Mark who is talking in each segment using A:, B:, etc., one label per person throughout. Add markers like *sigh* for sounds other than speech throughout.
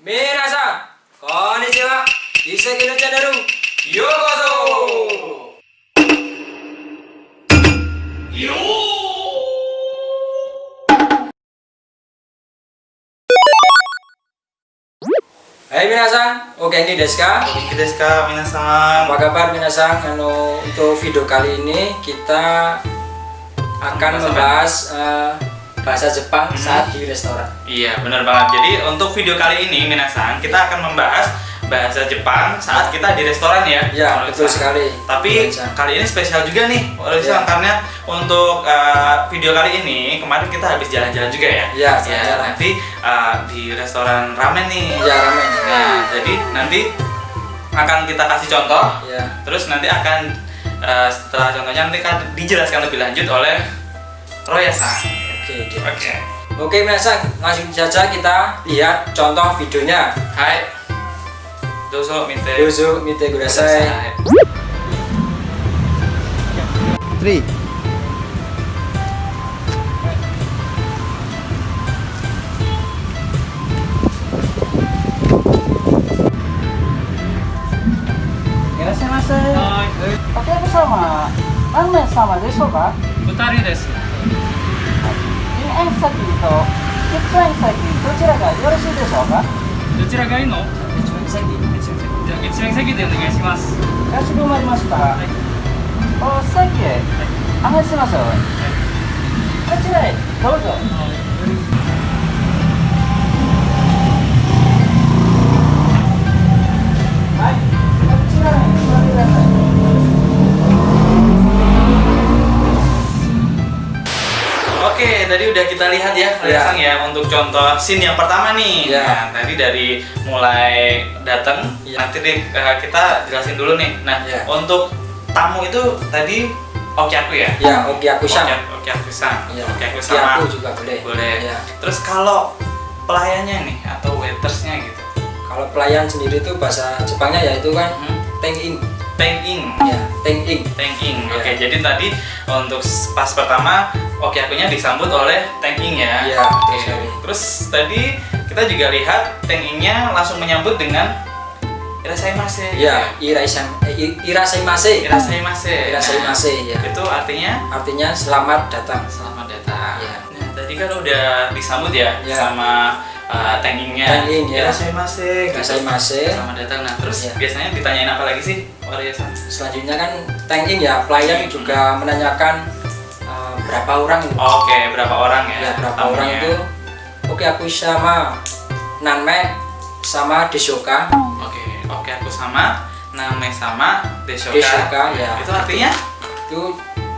A: Minasan, konnichiwa. Iseki no channel yokoso. Hai minasan, oke ini desu ka?
B: Oke desu ka, minasan.
A: Apa kabar minasan? Anu, untuk video kali ini kita akan
B: Membahas apa?
A: Bahasa Jepang
B: Hmm.
A: saat di restoran.
B: Iya, benar banget. Jadi untuk video kali ini, minasan, kita akan membahas bahasa Jepang saat kita di restoran ya.
A: Ya,
B: Oleh
A: betul sekali.
B: Tapi
A: Minasan.
B: kali ini spesial juga nih, oleh
A: Ya.
B: Karena untuk eh, video kali ini kemarin kita habis jalan-jalan juga ya.
A: Ya, jalan-jalan.
B: nanti eh, di restoran ramen nih.
A: Ya ramen.
B: Nah, jadi nanti akan kita kasih contoh
A: Ya.
B: Terus nanti akan eh, setelah contohnya nanti akan dijelaskan lebih lanjut oleh Roya-san.
A: Oke. Gitu.
B: Oke. Okay.
A: Oke, Minasan, langsung saja kita lihat contoh videonya.
B: Hai. Dozo mite.
A: Dozo mite kudasai.
C: Three. Pakai apa sama? Anme
D: sama desu ka? Futari
C: desu. 円先と先、どちらがよろしいでしょうか？
D: どちらがいいの？
C: 先。
D: じゃあ一円席でお願いします。
C: かしこまりました。お席へ案内しましょう。こちらへどうぞ。
B: Tadi udah kita lihat ya,
A: Ya.
B: Roya-san ya untuk contoh scene yang pertama nih.
A: Ya.
B: Nah, tadi dari mulai datang,
A: Ya.
B: nanti deh, eh, kita jelasin dulu nih. Nah,
A: Ya.
B: untuk tamu itu tadi oke aku ya?
A: Ya, oke aku
B: Oke,
A: sama.
B: oke aku sang.
A: Ya,
B: Oke aku
A: oke
B: sama.
A: aku juga boleh.
B: Boleh.
A: Ya.
B: Terus kalau pelayannya nih atau waitersnya gitu.
A: Kalau pelayan sendiri itu bahasa Jepangnya yaitu kan
B: Hmm?
A: teng-in.
B: Thanking.
A: Ya, teng-in.
B: Thanking.
A: Ya.
B: Oke, jadi tadi untuk pas pertama oke akunya disambut oleh thanking ya.
A: Iya, betul sekali.
B: Terus tadi kita juga lihat thankingnya langsung menyambut dengan irasaimase.
A: Ya, iraisam eh, irasaimase.
B: Irasaimase.
A: Irasaimase ya.
B: Nah, itu artinya
A: Artinya selamat datang.
B: selamat datang.
A: Iya.
B: Nah, tadi kan udah disambut ya,
A: Iya.
B: sama uh, thankingnya.
A: Thanking, ya.
B: Irasaimase. gitu.
A: Irasaimase.
B: Selamat datang. Nah, terus
A: Iya.
B: biasanya ditanyain apa lagi sih? Warrior-san?
A: Selanjutnya kan thank-in ya, pelayan juga menanyakan eh, berapa orang.
B: Oke, berapa orang ya?
A: ya berapa
B: tamunya?
A: orang itu oke aku sama nanme sama deshoka
B: Oke, oke aku sama Name sama Deshoka.
A: Deshoka, ya.
B: Itu artinya
A: itu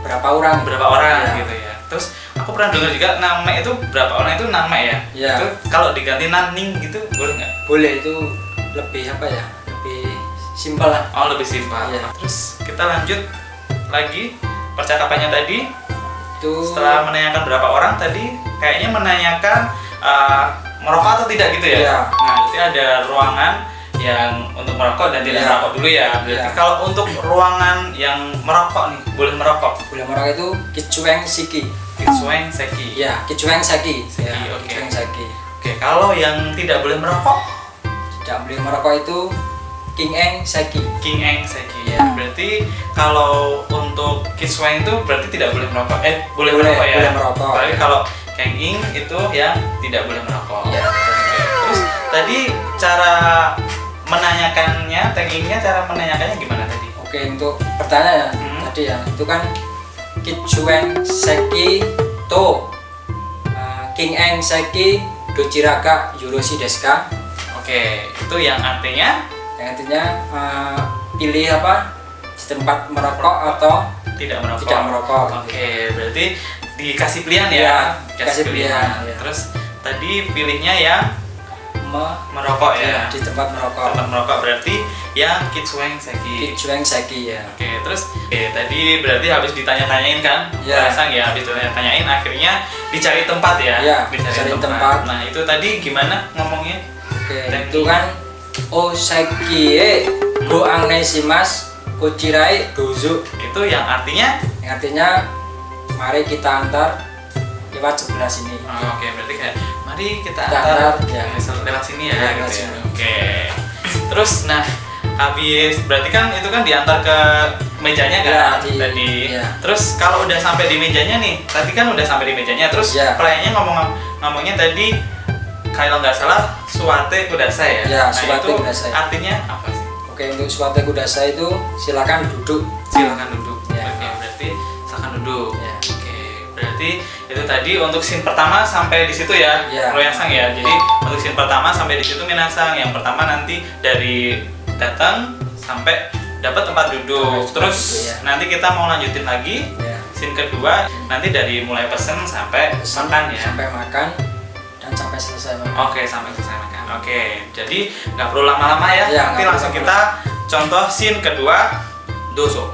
A: berapa orang
B: berapa orang
A: Ya.
B: gitu ya. Terus aku pernah dengar juga Name itu berapa orang itu Name ya.
A: Ya.
B: Itu kalau diganti Naning gitu boleh nggak?
A: boleh itu lebih apa ya lebih simpel lah
B: Oh lebih simpel.
A: Ya.
B: Terus kita lanjut lagi percakapannya tadi
A: itu
B: setelah menanyakan berapa orang tadi kayaknya menanyakan uh, merokok atau tidak gitu ya.
A: Iya.
B: Nah, berarti ada ruangan yang untuk merokok dan tidak
A: Iya.
B: merokok dulu ya. Berarti
A: Iya.
B: kalau untuk ruangan yang merokok nih, boleh merokok.
A: boleh orang itu kicueng siki
B: Kitsueng seki.
A: ya kicueng seki
B: Seki,
A: ya kicueng seki
B: Oke, kalau yang tidak boleh merokok,
A: tidak boleh merokok itu king eng seki
B: king eng seki.
A: Iya.
B: Berarti kalau untuk kitsueng itu berarti tidak boleh merokok. Eh, boleh,
A: Boleh,
B: merokok ya.
A: boleh merokok,
B: Tapi
A: ya.
B: kalau keng ing itu yang tidak boleh merokok.
A: ya
B: Oke. Terus tadi cara menanyakannya, taggingnya cara menanyakannya gimana tadi?
A: oke untuk pertanyaan
B: Hmm.
A: tadi ya itu kan kicueng seki to uh, king eng seki dochiraga yoroshi desu ka
B: Oke, itu yang artinya
A: yang artinya uh, pilih apa di tempat merokok atau
B: tidak merokok.
A: Tidak merokok.
B: Oke, berarti dikasih pilihan ya.
A: Iya, dikasih pilihan, iya.
B: Terus tadi pilihnya yang merokok ya.
A: di tempat merokok
B: Tempat merokok berarti yang kitsueng seki.
A: kicueng seki ya
B: Oke, terus oke, tadi berarti habis ditanya-tanyain kan?
A: Iya.
B: Pasang ya, habis ditanya-tanyain akhirnya dicari tempat ya.
A: Iya, dicari tempat.
B: Nah, itu tadi gimana ngomongnya?
A: oke
B: Thank
A: itu kan osaki e go anesimas kochirai dozo
B: Itu yang artinya
A: yang artinya mari kita antar lewat sebelah sini
B: Oh, Oke, berarti kayak mari kita antar
A: ya.
B: ya, lewat sini ya
A: Ya,
B: gitu ya.
A: sini.
B: oke terus nah habis berarti kan itu kan diantar ke mejanya kan
A: Ya, di-
B: tadi
A: ya.
B: terus kalau udah sampai di mejanya nih tadi kan udah sampai di mejanya terus
A: Ya.
B: pelayannya ngomong ngomongnya tadi kalau nggak salah suate kudasa ya
A: Ya,
B: nah
A: suwate
B: itu
A: kudasai.
B: artinya apa sih
A: Oke untuk suatu kudasa itu silakan duduk.
B: silakan duduk
A: Ya.
B: oke berarti silakan duduk
A: Ya.
B: oke berarti itu tadi untuk scene pertama sampai di situ ya
A: Ya.
B: Royasang ya jadi untuk scene pertama sampai di situ Minasang yang pertama nanti dari datang sampai dapat tempat duduk
A: Tempat
B: terus
A: duduk, ya.
B: nanti kita mau lanjutin lagi
A: Ya.
B: scene kedua nanti dari mulai pesen sampai
A: Pesan
B: makan ya
A: Sampai makan dan sampai selesai makan.
B: Oke, sampai selesai makan. Oke, jadi nggak perlu lama-lama ya.
A: Ya,
B: Nanti langsung kita contoh scene kedua, doso.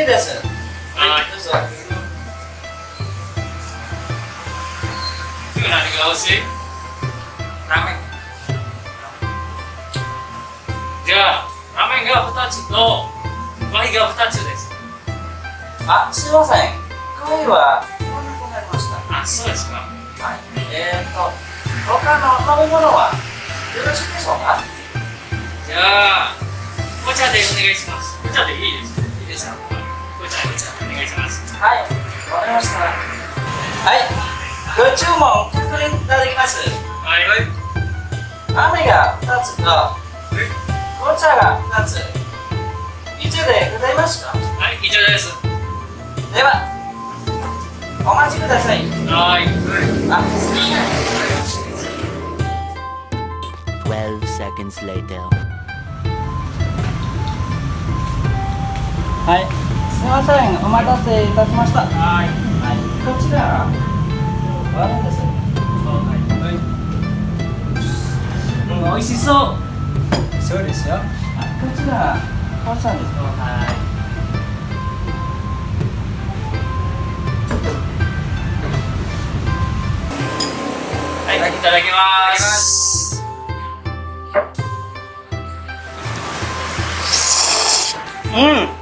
C: は右です
D: はい
C: どうぞ
D: 次何が欲しい
A: Ramen.
D: じゃあラーメンが2つとワイが2つです
C: あすいませんコーヒーは飲み込まれました
D: あそうですか
C: はいえー、と他の飲み物はよろしいでしょうか
D: じゃあお茶でお願いしますお茶でいいです
C: いいですかはいわかりました。はいご注文確認いただきます。
D: はい。
C: 雨が2つと紅茶が2つ。以上でございますか？
D: はい以上です。
C: ではお待ちください。
D: はい。
C: あすみません。
E: 12 seconds later.
C: はい。すみませんお待たせいたしました。
D: はい。
C: はいこちらワインです
D: うん美味しそう。
A: そうですよ。
C: あこちらです。
D: はい。いただきます。うん。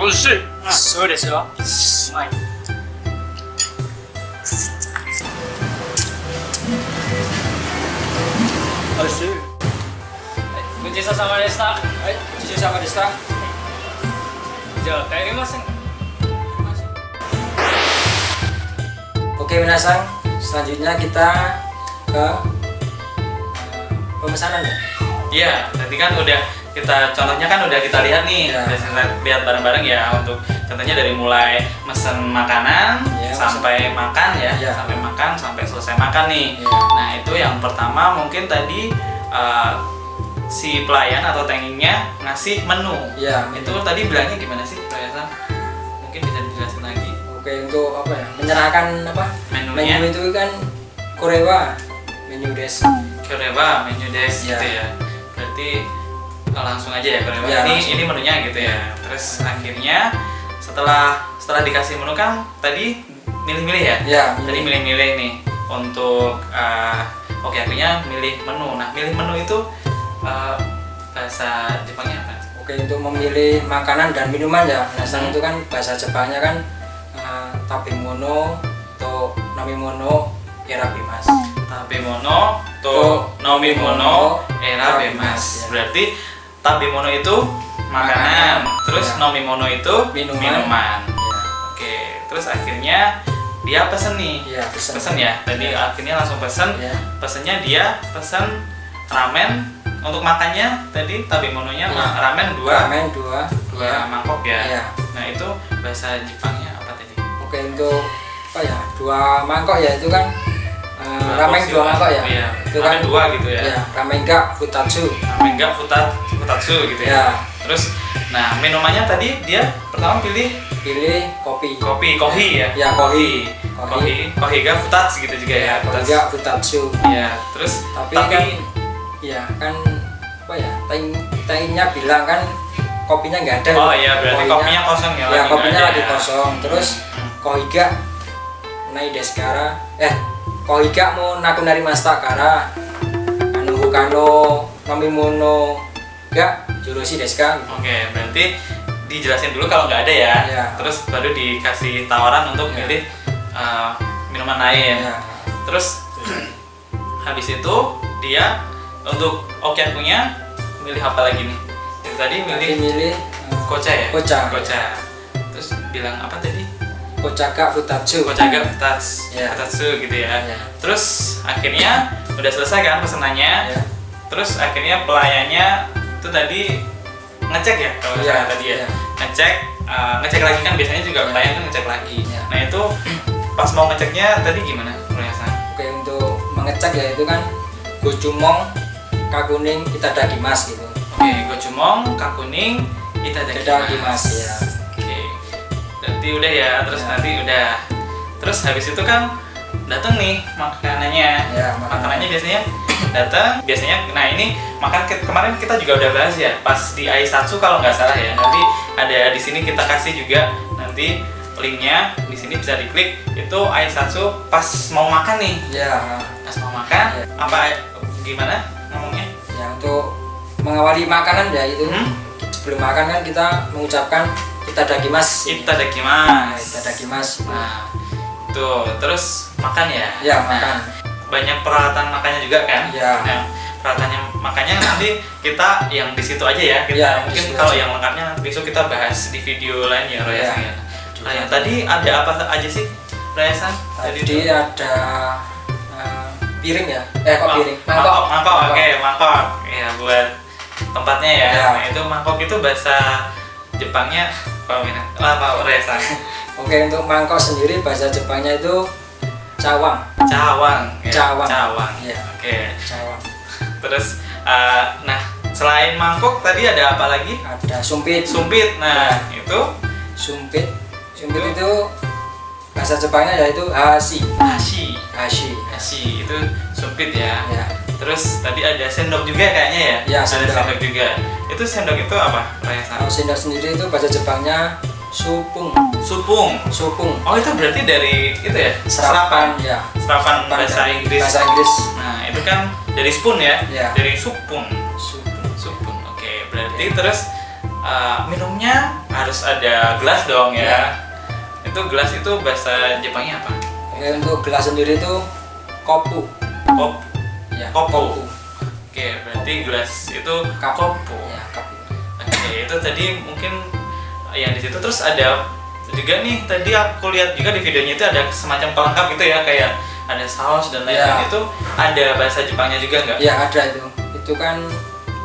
D: 美味しい そうですようまい美味しいごちそうさまでした
A: はい、ごちそうさまでした。
D: じゃあ帰りません
A: Oke Minasang, selanjutnya kita ke eh, pemesanan ya.
B: Iya, tadi kan udah kita contohnya kan udah kita lihat nih,
A: Ya.
B: udah kita lihat bareng-bareng ya untuk contohnya dari mulai mesen makanan
A: Ya,
B: sampai makan ya,
A: Ya.
B: sampai makan sampai selesai makan nih.
A: Ya.
B: Nah itu yang pertama mungkin tadi uh, si pelayan atau tankingnya ngasih menu.
A: Ya,
B: Itu tadi bilangnya gimana sih, Pak Mungkin bisa dijelasin lagi
A: Oke untuk apa ya? Menyerahkan apa?
B: menunya.
A: Menu itu kan Korewa, menu des.
B: Korewa menu des
A: Ya.
B: gitu ya. Berarti oh, langsung aja ya Korewa.
A: Ya,
B: ini
A: langsung.
B: ini menunya gitu ya. Terus akhirnya setelah setelah dikasih menu kan tadi milih-milih ya.
A: Ya,
B: Tadi
A: milih.
B: milih-milih nih untuk eh, oke akhirnya milih menu. Nah, milih menu itu eh, bahasa Jepangnya apa?
A: Oke untuk memilih makanan dan minuman ya. Minasang
B: Hmm.
A: itu kan bahasa Jepangnya kan uh, tabemono, to namimono, erabimas.
B: Tabemono to nomimono era
A: erabimas, ya.
B: Berarti tabemono itu makanan,
A: Makanan,
B: terus
A: ya.
B: nomimono itu
A: Minuman.
B: minuman.
A: Ya,
B: Oke, terus akhirnya dia pesen nih.
A: ya pesen.
B: Pesen ya. Tadi akhirnya langsung pesen.
A: Ya.
B: Pesennya dia pesen ramen untuk makannya tadi tabemononya
A: Ya.
B: ramen dua
A: Ramen dua.
B: dua
A: Ya.
B: mangkok ya.
A: Ya.
B: Nah, itu bahasa Jepangnya apa tadi?
A: Oke untuk apa ya? Dua mangkok ya itu kan uh, ramen dua mangkok ya.
B: Iya.
A: Itu
B: Ramen
A: kan
B: dua gitu ya.
A: Ya, ramen enggak futatsu.
B: Ramen enggak futat futatsu gitu ya.
A: Ya.
B: Terus nah, minumannya tadi dia pertama pilih
A: Pilih kopi.
B: kopi, kohi ya.
A: Ya, kohi.
B: Kohi, kohi ga futatsu gitu juga ya.
A: Kalau
B: Futatsu. Ya, terus
A: Tapi, kan ya kan apa ya? Taing taingnya bilang kan kopinya nggak ada.
B: Oh iya, berarti kopinya kosong ya,
A: Ya, kopinya lagi
B: ya.
A: kosong. Terus kohiga nai deskara eh kohiga mau naku nari masta kara anu hukano namimono ga jurusi deska
B: Oke, berarti dijelasin dulu kalau nggak ada ya.
A: Iya.
B: Terus baru dikasih tawaran untuk
A: Iya.
B: milih uh, minuman lain.
A: Ya.
B: Terus habis itu dia untuk okian punya milih apa lagi nih? Yang tadi
A: Tadi
B: milih
A: milih eh,
B: koca ya?
A: Koca.
B: Koca. Terus bilang apa tadi?
A: Kocaka Futatsu.
B: Kocaga Futats,
A: Iya.
B: Futatsu gitu ya.
A: Iya.
B: Terus akhirnya udah selesai kan pesenannya.
A: Ya.
B: Terus akhirnya pelayannya itu tadi ngecek ya kalau
A: Iya,
B: salah tadi ya.
A: iya.
B: Ngecek, uh, ngecek lagi kan biasanya juga
A: Iya.
B: pelayan kan ngecek lagi.
A: Iya.
B: Nah itu pas mau ngeceknya tadi gimana perhiasan?
A: Oke untuk mengecek ya itu kan gojumong, kakuning, itadakimasu gitu.
B: Oke, gocumong, kakuning, itadakimasu.
A: Itadakimasu, ya.
B: Oke. Berarti udah ya, terus
A: Ya.
B: nanti udah. Terus habis itu kan datang nih makanannya.
A: Ya, makanan.
B: makanannya biasanya datang biasanya nah ini makan ke- kemarin kita juga udah bahas ya pas di Aisatsu kalau nggak salah ya nanti ada di sini kita kasih juga nanti linknya di sini bisa diklik itu Aisatsu pas mau makan nih
A: Ya,
B: pas mau makan
A: Ya.
B: apa gimana ngomongnya
A: ya untuk mengawali makanan ya itu
B: Hmm?
A: sebelum makan kan kita mengucapkan itadakimasu.
B: itadakimasu
A: Itadakimasu.
B: nah tuh terus makan ya
A: Ya,
B: Nah,
A: makan.
B: Banyak peralatan makannya juga kan
A: Ya.
B: Nah, peralatannya makanya nanti kita yang di situ aja ya kita
A: Ya,
B: mungkin kalau yang lengkapnya besok kita bahas di video lain ya Royasan
A: Ya.
B: ya. Nah, yang tadi ada apa aja sih Royasan?
A: Tadi
B: itu?
A: ada eh, piring ya. Eh kok piring?
B: mangkok mangkok oke mangkok ya buat tempatnya ya.
A: Ya.
B: Nah, itu mangkok itu bahasa Jepangnya apa apa Royasan? *laughs*
A: Oke untuk mangkok sendiri bahasa Jepangnya itu cawang.
B: Cawang ya.
A: Cawang.
B: Cawang
A: Iya.
B: oke
A: Cawang.
B: terus eh, nah selain mangkok tadi ada apa lagi
A: Ada sumpit.
B: sumpit nah itu
A: Sumpit. Sumpit itu bahasa Jepangnya yaitu hashi.
B: Ashi
A: Hashi.
B: Ashi itu sumpit ya.
A: Ya.
B: Terus tadi ada sendok juga kayaknya ya?
A: Ya,
B: ada
A: sendok.
B: sendok juga. Itu sendok itu apa?
A: Kalau sendok sendiri itu bahasa Jepangnya supung.
B: Supung.
A: Supung.
B: Oh itu berarti dari itu ya?
A: Serapan ya.
B: Serapan bahasa
A: dari
B: Inggris.
A: Bahasa Inggris.
B: Nah itu kan dari spoon ya?
A: Ya.
B: Dari supung.
A: Supung.
B: Supung. Oke berarti terus uh, minumnya harus ada gelas dong ya?
A: Ya.
B: Itu gelas itu bahasa Jepangnya apa?
A: Oke untuk gelas sendiri itu kopu.
B: Kop.
A: Ya.
B: Kopu. Oke berarti gelas itu kopu.
A: Ya, kapu.
B: Oke, itu tadi mungkin yang di situ terus ada juga nih tadi aku lihat juga di videonya itu ada semacam pelengkap gitu ya kayak ada saus dan lain-lain
A: Ya.
B: itu ada bahasa Jepangnya juga nggak?
A: Ya ada itu. Itu kan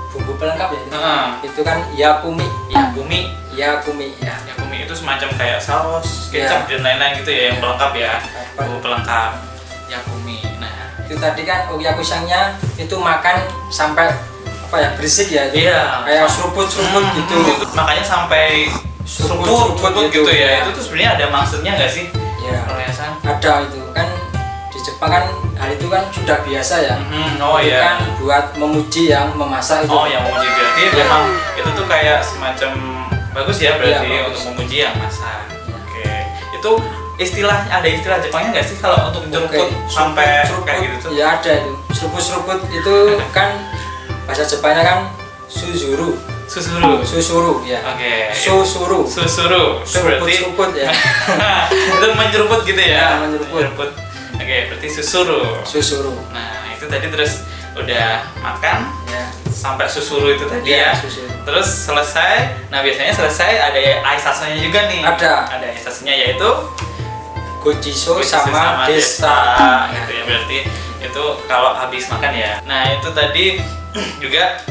A: bumbu pelengkap ya. Itu,
B: Heeh.
A: itu kan yakumi.
B: Yakumi,
A: Yakumi ya.
B: yakumi itu semacam kayak saus, kecap dan lain-lain gitu ya yang
A: Ya.
B: pelengkap ya, bumbu pelengkap. Yakumi. Nah,
A: Itu tadi kan oyakusangnya itu makan sampai apa ya berisik ya.
B: Iya.
A: Kayak seruput-seruput
B: Hmm,
A: gitu.
B: Makanya sampai seruput,
A: Seruput, gitu,
B: gitu, ya.
A: ya.
B: Itu tuh sebenarnya ada maksudnya nggak sih?
A: Ya.
B: Perhiasan.
A: Ada itu kan di Jepang kan hal itu kan sudah biasa ya.
B: Mhm, Oh iya.
A: kan buat memuji yang memasak itu.
B: Oh yang memuji berarti
A: Iya.
B: memang itu tuh kayak semacam bagus ya berarti
A: Iya, bagus.
B: untuk memuji yang masak.
A: Iya.
B: Oke. Itu istilah ada istilah Jepangnya nggak sih kalau untuk
A: Oke,
B: nyeruput sampai
A: seruput,
B: kayak gitu tuh?
A: Ya ada itu. Seruput-seruput itu *laughs* kan bahasa Jepangnya kan suzuru.
B: Susuru.
A: Susuru ya.
B: Oke.
A: Susuru.
B: Susuru. *laughs* Itu berarti
A: Seruput-seruput ya.
B: itu menyeruput gitu ya?
A: Ya, menyeruput.
B: Oke, berarti susuru.
A: Susuru.
B: Nah, itu tadi terus udah makan
A: Ya.
B: sampai susuru itu tadi ya.
A: susuru.
B: Terus selesai. Nah, biasanya selesai ada aisasanya juga nih.
A: Ada.
B: Ada aisasnya yaitu
A: Gojiso
B: Kucis
A: sama, desta.
B: gitu ya berarti itu kalau habis makan ya nah itu tadi *clears throat* juga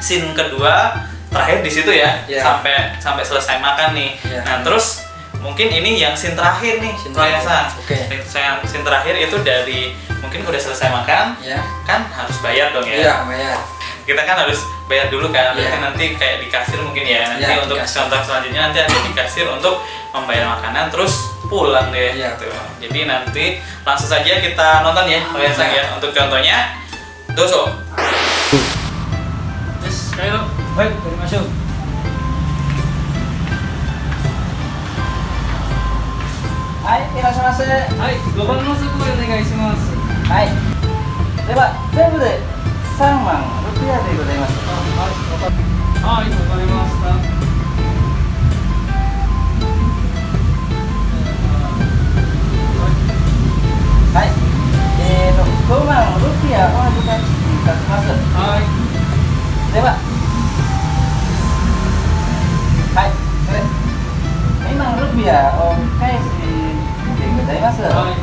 B: scene kedua terakhir di situ ya
A: Ya.
B: sampai sampai selesai makan nih
A: Ya.
B: nah terus mungkin ini yang scene terakhir nih
A: Scene terakhir.
B: Royasan.
A: Oke.
B: Scene- scene terakhir itu dari mungkin udah selesai makan
A: Ya.
B: kan harus bayar dong ya
A: Iya, bayar.
B: kita kan harus bayar dulu kan berarti
A: Iya.
B: nanti kayak di kasir mungkin ya nanti
A: di
B: untuk contoh selanjutnya nanti ada di kasir untuk membayar makanan terus pulang deh
A: Iya.
B: gitu. jadi nanti langsung saja kita nonton ya kalian sang ya untuk contohnya doso
A: はい撮りましょう
D: はいいらっしゃいませはい5番の速でお願いします
A: はいでは全部で3万6夜でございます
D: はいはわかりました
C: はい。えっ、ー、と、5番6夜本部が来いただます。
D: はい。
C: では。Rupiah oh bukan bukan masuk
D: Hai.
C: Coba. Hai, keren. Memang rupiah. Oke sih. Gozaimasu.
D: Hai.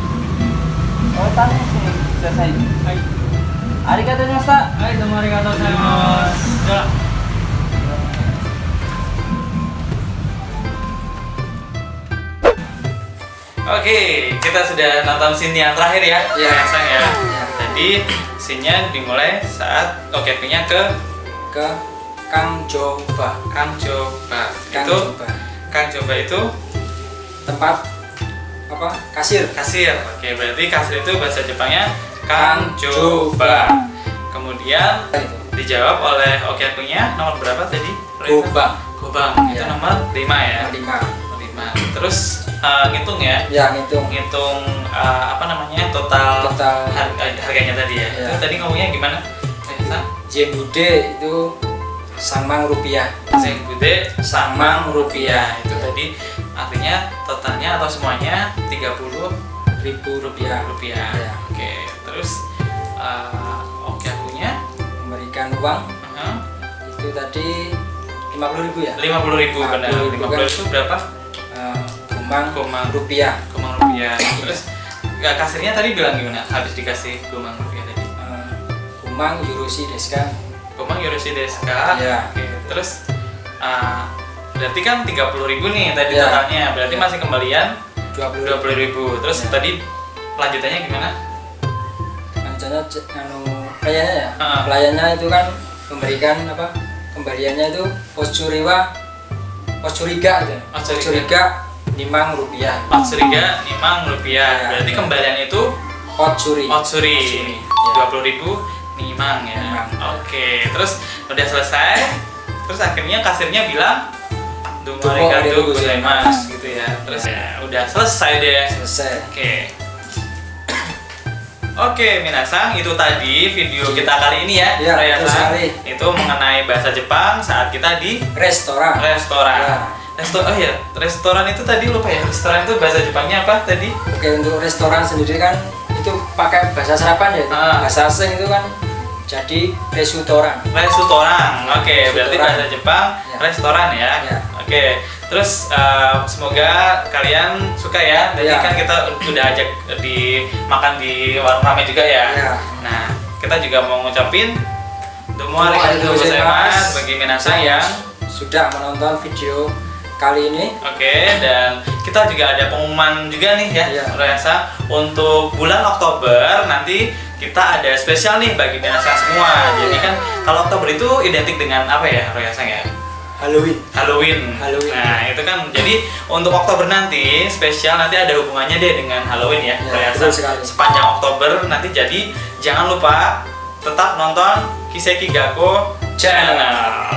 C: Oh, tanya sih. Selesai.
D: Hai.
C: Arigatou gozaimashita.
D: Hai, domo arigatou gozaimasu. Ya.
B: Oke, kita sudah nonton scene yang terakhir ya,
A: Iya.
B: Sang ya. Jadi scene-nya dimulai saat OKP-nya ke
A: ke Kang Joba
B: Kang Coba.
A: Kang
B: itu
A: Joba
B: Kang Coba itu
A: tempat apa kasir
B: kasir. Oke, berarti kasir itu bahasa Jepangnya
A: Kang
B: Coba. Kemudian dijawab oleh OKP-nya nomor berapa tadi?
A: Gobang
B: Gobang. Itu
A: Iya.
B: nomor 5 ya.
A: lima
B: 5. Terus eh, ngitung ya.
A: ya ngitung
B: Ngitung eh, apa namanya? Total,
A: Total.
B: eh, harganya tadi ya.
A: Iya.
B: Itu tadi ngomongnya gimana? Reza?
A: Jebude itu samang rupiah
B: Zeng Bude Samang Rupiah itu tadi artinya totalnya atau semuanya 30
A: ribu rupiah
B: rupiah.
A: Iya.
B: Oke, terus uh, oke akunya
A: memberikan uang
B: uh,
A: itu tadi lima puluh ribu ya
B: 50 ribu benar.
A: 50.000
B: 50
A: kan.
B: itu berapa?
A: Eh, gumang
B: Gomang.
A: rupiah
B: Gomang rupiah. Terus nggak kasirnya tadi bilang gimana? Habis dikasih gomang rupiah tadi.
A: Eh, gumang yurushi desu ka
B: Gomang Yoroshi desu ka?
A: Iya.
B: Oke, terus uh, berarti kan 30 ribu nih tadi
A: Iya.
B: totalnya. Berarti
A: Iya.
B: masih kembalian
A: dua puluh
B: dua puluh ribu terus
A: Ya.
B: tadi lanjutannya gimana
A: ce- anu pelayannya ya
B: Ah.
A: pelayannya itu kan memberikan apa kembaliannya itu poscuriwa poscuriga aja
B: Poscuriga.
A: poscuriga limang rupiah
B: suriga lima rupiah
A: Ya.
B: berarti kembalian itu otsuri
A: Otsuri,
B: dua
A: ya.
B: puluh ribu nimang ya
A: Nimang.
B: Oke terus udah selesai terus akhirnya kasirnya bilang gozaimasu *laughs*
A: gozaimasu."
B: gitu ya terus ya udah selesai deh
A: selesai
B: Oke. Oke, minasang itu tadi video kita kali ini ya,
A: Iya,
B: San.
A: sekali.
B: Itu mengenai bahasa Jepang saat kita di
A: restoran
B: restoran.
A: Ya.
B: Restoran, oh ya, restoran itu tadi lupa ya. Restoran itu bahasa Jepangnya apa tadi?
A: oke untuk restoran sendiri kan itu pakai bahasa serapan ya
B: Ah.
A: bahasa asing itu kan jadi restoran
B: Restoran. Oke, berarti
A: Restoran.
B: bahasa Jepang
A: Ya.
B: restoran ya.
A: Ya.
B: Oke. Terus eh, semoga kalian suka ya. Tadi
A: Ya.
B: kan kita udah ajak di makan di warung rame juga ya.
A: Ya.
B: Nah, kita juga mau ngucapin Domo arigatou gozaimasu
A: gozaimasu.
B: bagi minasang yang
A: sudah menonton video kali ini
B: Oke, dan kita juga ada pengumuman juga nih ya,
A: Iya.
B: Royasa untuk bulan Oktober nanti kita ada spesial nih bagi minasang semua. Jadi kan kalau Oktober itu identik dengan apa ya, Royasa ya?
A: Halloween
B: Halloween.
A: Halloween.
B: Nah, itu kan jadi untuk Oktober nanti spesial nanti ada hubungannya deh dengan Halloween ya,
A: Ya,
B: Royasa.
A: betul sekali.
B: Sepanjang Oktober nanti jadi jangan lupa tetap nonton Kiseki Gakko channel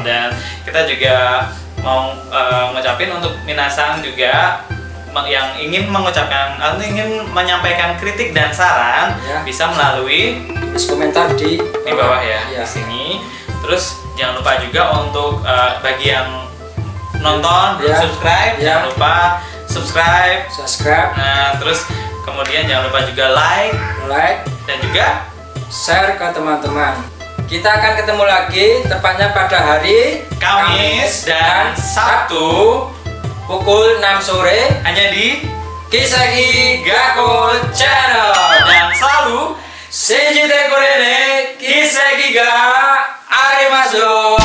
B: dan kita juga mau eh, ngucapin untuk minasang juga yang ingin mengucapkan atau ingin menyampaikan kritik dan saran
A: Ya.
B: bisa melalui
A: tulis komentar di
B: di bawah ya
A: Iya.
B: di sini. Terus jangan lupa juga untuk eh, bagi yang nonton belum
A: Ya.
B: subscribe
A: Ya.
B: jangan lupa subscribe.
A: subscribe
B: Nah terus kemudian jangan lupa juga like
A: like
B: dan juga
A: share ke teman-teman kita akan ketemu lagi tepatnya pada hari
B: Kamis dan Sabtu
A: pukul 6 sore
B: hanya di
A: Kisagi Gakko Channel.
B: Dan selalu
A: Shinji te korene Kisagi ga arimasu